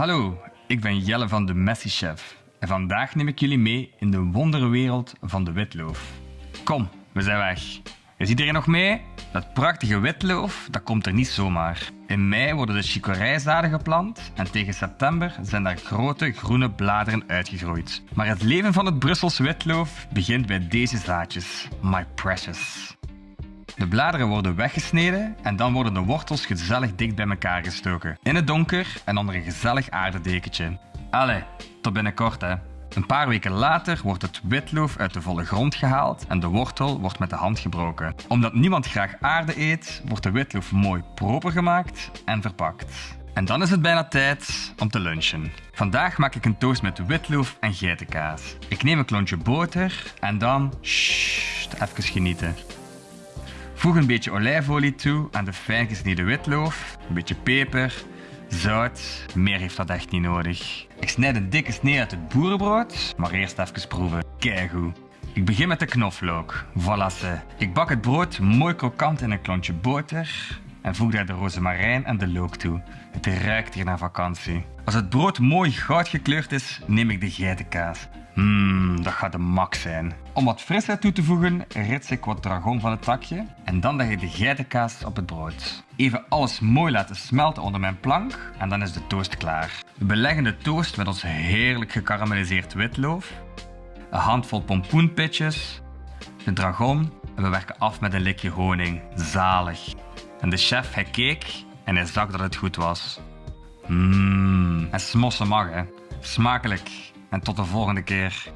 Hallo, ik ben Jelle van de Messi Chef en vandaag neem ik jullie mee in de wonderwereld van de witloof. Kom, we zijn weg. Is iedereen nog mee? Dat prachtige witloof, dat komt er niet zomaar. In mei worden de chicorijzaden geplant en tegen september zijn daar grote groene bladeren uitgegroeid. Maar het leven van het Brusselse witloof begint bij deze zaadjes. My precious. De bladeren worden weggesneden en dan worden de wortels gezellig dicht bij elkaar gestoken. In het donker en onder een gezellig aardedekentje. Allee, tot binnenkort hè. Een paar weken later wordt het witloof uit de volle grond gehaald en de wortel wordt met de hand gebroken. Omdat niemand graag aarde eet, wordt de witloof mooi proper gemaakt en verpakt. En dan is het bijna tijd om te lunchen. Vandaag maak ik een toast met witloof en geitenkaas. Ik neem een klontje boter en dan... Sst, even genieten. Voeg een beetje olijfolie toe aan de fijn gesneden witloof, een beetje peper, zout. Meer heeft dat echt niet nodig. Ik snijd een dikke snee uit het boerenbrood, maar eerst even proeven. Keigoed. Ik begin met de knoflook. Voilà ze. Ik bak het brood mooi krokant in een klontje boter en voeg daar de rozemarijn en de look toe. Het ruikt hier naar vakantie. Als het brood mooi goud gekleurd is, neem ik de geitenkaas. Mmm, dat gaat de max zijn. Om wat frisheid toe te voegen, rits ik wat dragon van het takje en dan leg ik de geitenkaas op het brood. Even alles mooi laten smelten onder mijn plank en dan is de toast klaar. We beleggen de toast met ons heerlijk gekarameliseerd witloof, een handvol pompoenpitjes, de dragon en we werken af met een likje honing. Zalig. En de chef, hij keek en hij zag dat het goed was. Mmm, en smossen mag. Smakelijk. En tot de volgende keer.